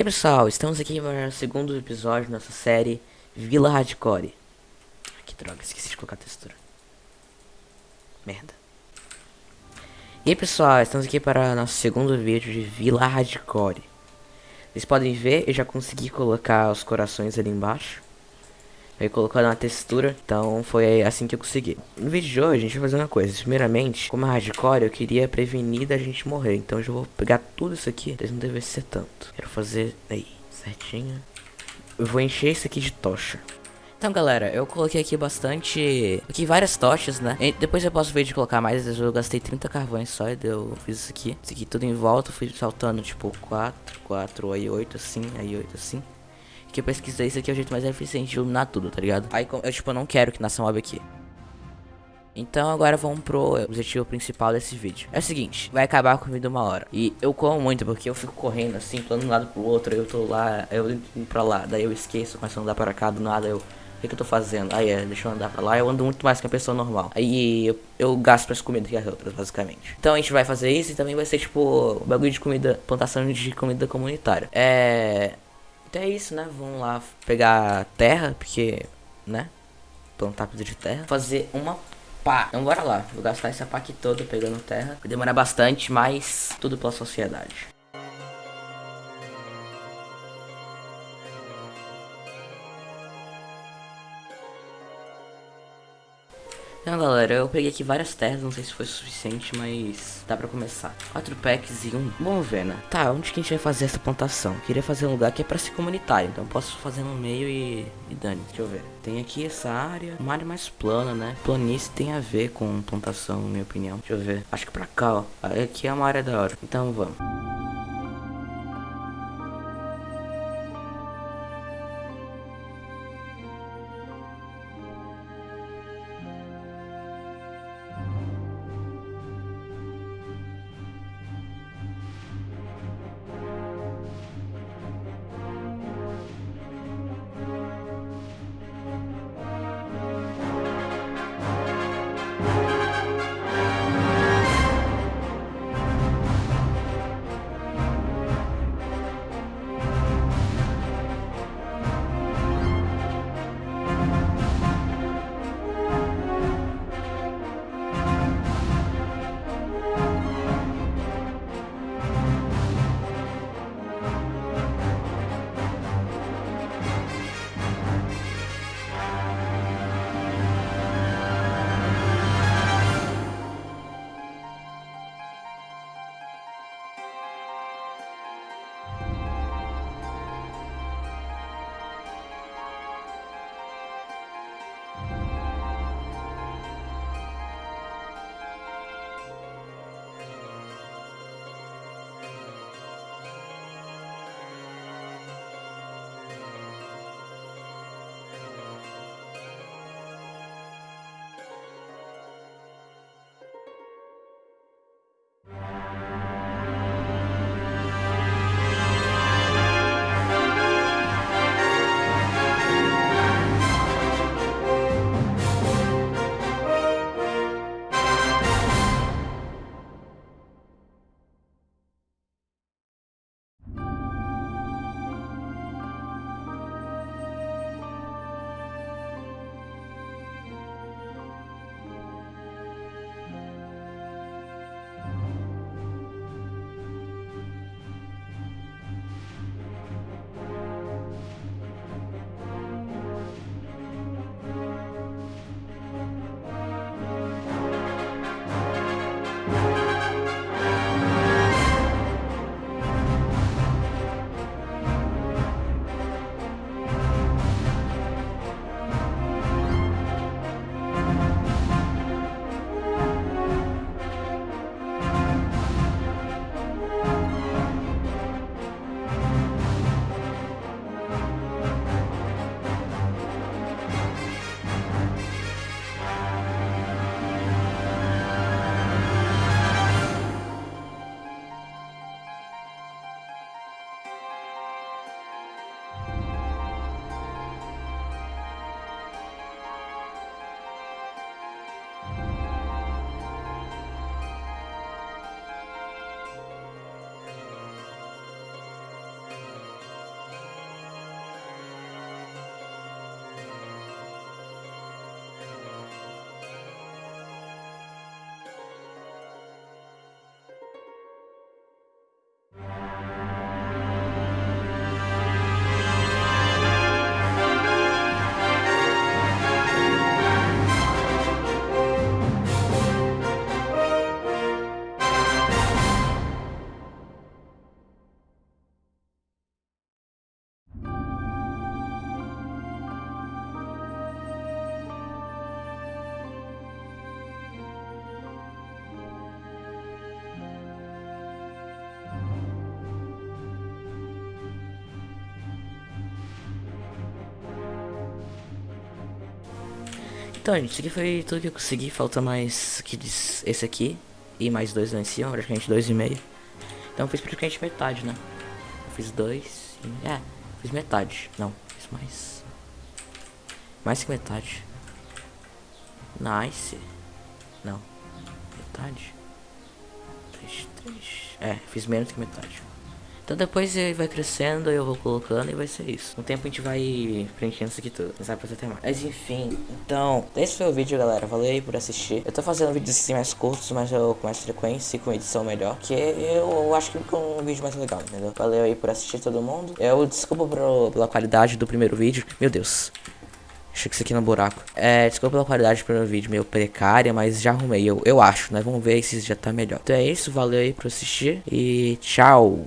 E aí pessoal, estamos aqui para o segundo episódio da nossa série Vila Hardcore. Que droga, esqueci de colocar a textura. Merda. E aí pessoal, estamos aqui para nosso segundo vídeo de Vila Hardcore. Vocês podem ver, eu já consegui colocar os corações ali embaixo. Aí colocando uma textura, então foi assim que eu consegui. No vídeo de hoje a gente vai fazer uma coisa. Primeiramente, como é hardcore, eu queria prevenir da gente morrer. Então eu já vou pegar tudo isso aqui, eles não devem ser tanto. Quero fazer aí, certinho. Eu vou encher isso aqui de tocha. Então galera, eu coloquei aqui bastante, aqui várias tochas, né? E depois eu posso ver de colocar mais, eu gastei 30 carvões só e eu fiz isso aqui. Isso aqui tudo em volta, fui saltando tipo 4, 4, aí 8 assim, aí 8 assim que eu pesquisei, isso aqui é o jeito mais eficiente de iluminar tudo, tá ligado? Aí eu, tipo, não quero que nasça mob aqui. Então agora vamos pro objetivo principal desse vídeo. É o seguinte, vai acabar a comida uma hora. E eu como muito porque eu fico correndo assim, pulando de um lado pro outro, eu tô lá, eu indo pra lá, daí eu esqueço, começo a andar para cá, do nada eu... O que, que eu tô fazendo? Aí é, deixa eu andar pra lá, eu ando muito mais que a pessoa normal. Aí eu, eu gasto as comidas que as outras, basicamente. Então a gente vai fazer isso e também vai ser tipo, bagulho de comida, plantação de comida comunitária. É... Então é isso, né? Vamos lá pegar terra, porque, né? Plantar coisa de terra. Fazer uma pá. Então bora lá. Vou gastar essa pá aqui toda pegando terra. Vai demorar bastante, mas tudo pela sociedade. Então galera, eu peguei aqui várias terras, não sei se foi suficiente, mas dá pra começar. Quatro packs e um... Ver, né? Tá, onde que a gente vai fazer essa plantação? queria fazer um lugar que é pra ser comunitário, então posso fazer no meio e... e dane. Deixa eu ver. Tem aqui essa área, uma área mais plana, né? Planície tem a ver com plantação, na minha opinião. Deixa eu ver. Acho que pra cá, ó. Aqui é uma área da hora. Então vamos. Então, gente, isso aqui foi tudo que eu consegui. Falta mais que esse aqui. E mais dois lá em cima, praticamente dois e meio. Então eu fiz praticamente metade, né? Eu fiz dois. E... É, fiz metade. Não, fiz mais. Mais que metade. Nice. Não. Metade. Três, três. É, fiz menos que metade. Então depois vai crescendo, eu vou colocando e vai ser isso. Com o tempo a gente vai preenchendo isso aqui tudo. Não sabe fazer até mais. Mas enfim, então, esse foi o vídeo, galera. Valeu aí por assistir. Eu tô fazendo vídeos assim mais curtos, mas eu com mais frequência e com edição melhor. Que eu acho que fica um vídeo mais legal, entendeu? Valeu aí por assistir todo mundo. Eu desculpa pro, pela qualidade do primeiro vídeo. Meu Deus. Achei que isso aqui no buraco. É, desculpa pela qualidade do primeiro vídeo, meio precária, mas já arrumei, eu, eu acho, né? Vamos ver se já tá melhor. Então é isso, valeu aí por assistir e tchau.